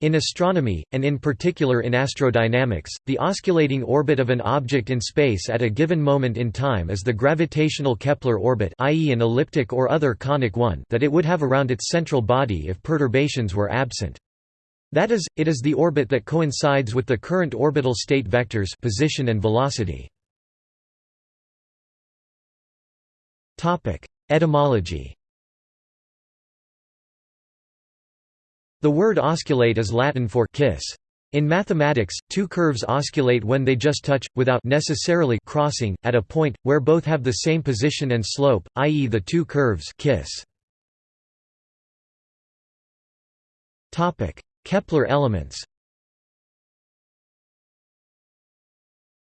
In astronomy, and in particular in astrodynamics, the osculating orbit of an object in space at a given moment in time is the gravitational Kepler orbit i.e. an elliptic or other conic one that it would have around its central body if perturbations were absent. That is, it is the orbit that coincides with the current orbital state vectors position and velocity. Etymology The word osculate is Latin for kiss. In mathematics, two curves osculate when they just touch, without necessarily crossing, at a point, where both have the same position and slope, i.e. the two curves kiss. Kepler elements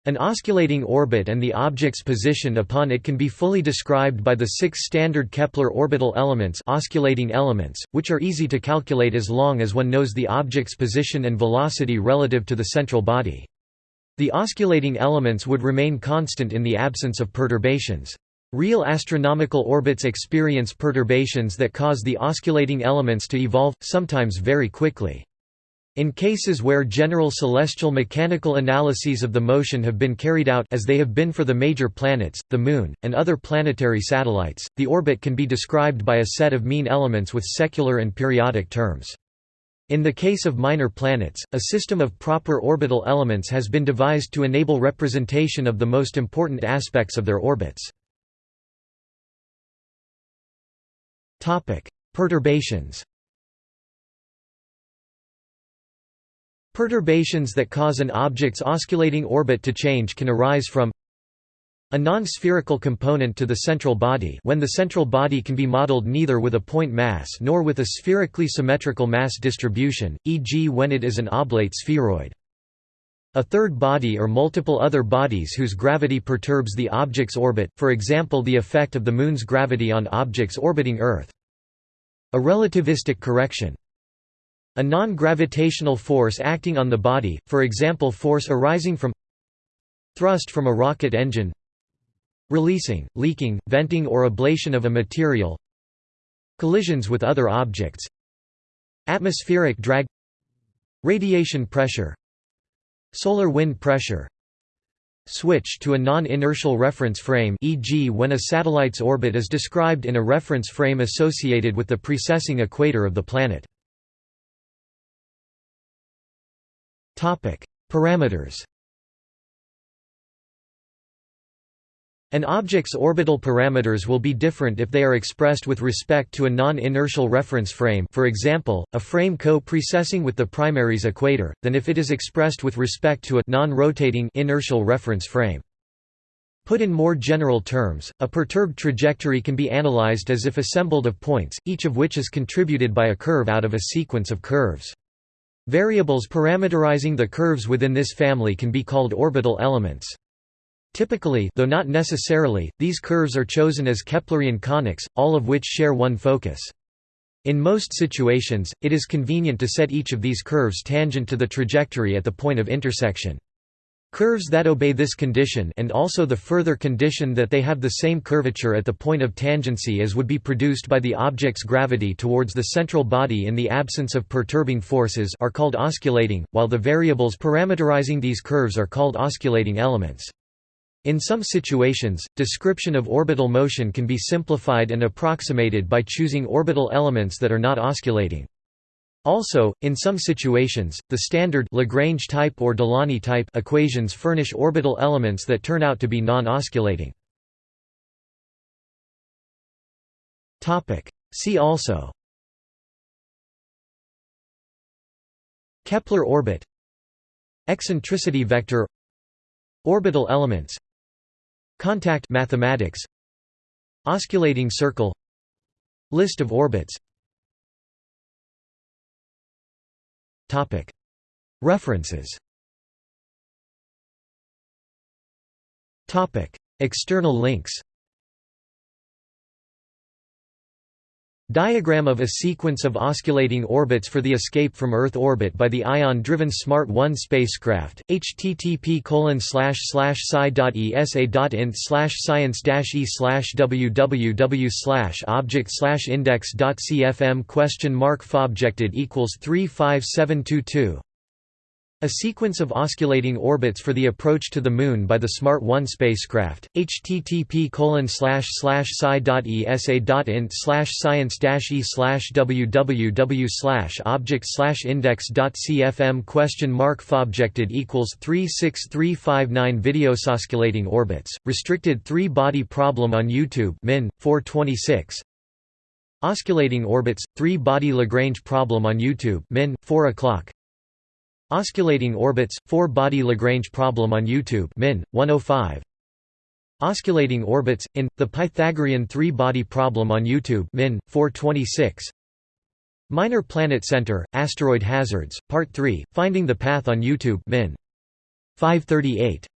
An osculating orbit and the object's position upon it can be fully described by the six standard Kepler orbital elements osculating elements, which are easy to calculate as long as one knows the object's position and velocity relative to the central body. The osculating elements would remain constant in the absence of perturbations. Real astronomical orbits experience perturbations that cause the osculating elements to evolve, sometimes very quickly. In cases where general celestial mechanical analyses of the motion have been carried out as they have been for the major planets, the Moon, and other planetary satellites, the orbit can be described by a set of mean elements with secular and periodic terms. In the case of minor planets, a system of proper orbital elements has been devised to enable representation of the most important aspects of their orbits. Perturbations Perturbations that cause an object's osculating orbit to change can arise from a non-spherical component to the central body when the central body can be modeled neither with a point mass nor with a spherically symmetrical mass distribution, e.g. when it is an oblate spheroid. A third body or multiple other bodies whose gravity perturbs the object's orbit, for example the effect of the Moon's gravity on objects orbiting Earth. A relativistic correction a non-gravitational force acting on the body, for example force arising from thrust from a rocket engine releasing, leaking, venting or ablation of a material collisions with other objects atmospheric drag radiation pressure solar wind pressure switch to a non-inertial reference frame e.g. when a satellite's orbit is described in a reference frame associated with the precessing equator of the planet Parameters An object's orbital parameters will be different if they are expressed with respect to a non-inertial reference frame for example, a frame co-precessing with the primary's equator, than if it is expressed with respect to a non-rotating inertial reference frame. Put in more general terms, a perturbed trajectory can be analyzed as if assembled of points, each of which is contributed by a curve out of a sequence of curves. Variables parameterizing the curves within this family can be called orbital elements. Typically though not necessarily, these curves are chosen as Keplerian conics, all of which share one focus. In most situations, it is convenient to set each of these curves tangent to the trajectory at the point of intersection. Curves that obey this condition and also the further condition that they have the same curvature at the point of tangency as would be produced by the object's gravity towards the central body in the absence of perturbing forces are called osculating, while the variables parameterizing these curves are called osculating elements. In some situations, description of orbital motion can be simplified and approximated by choosing orbital elements that are not osculating. Also, in some situations, the standard Lagrange type or Delaunay type equations furnish orbital elements that turn out to be non-osculating. Topic: See also. Kepler orbit. Eccentricity vector. Orbital elements. Contact mathematics. Osculating circle. List of orbits References. External links Diagram of a sequence of osculating orbits for the escape from Earth orbit by the ion-driven Smart 1 spacecraft. http colon slash slash sci.esa.int science e www object index.cfm question mark fobjected equals 35722 a sequence of osculating orbits for the approach to the Moon by the Smart 1 spacecraft. http colon slash slash sci.esa.int science e slash www slash object slash index.cfm question mark fobjected equals 36359 Videos osculating orbits, restricted three body problem on YouTube min 426 Osculating orbits, three body Lagrange problem on YouTube min 4 o'clock Osculating orbits, 4-body Lagrange problem on YouTube min. 105. Osculating orbits, in, the Pythagorean three-body problem on YouTube min. 426. Minor Planet Center, Asteroid Hazards, Part 3, Finding the Path on YouTube min. 538.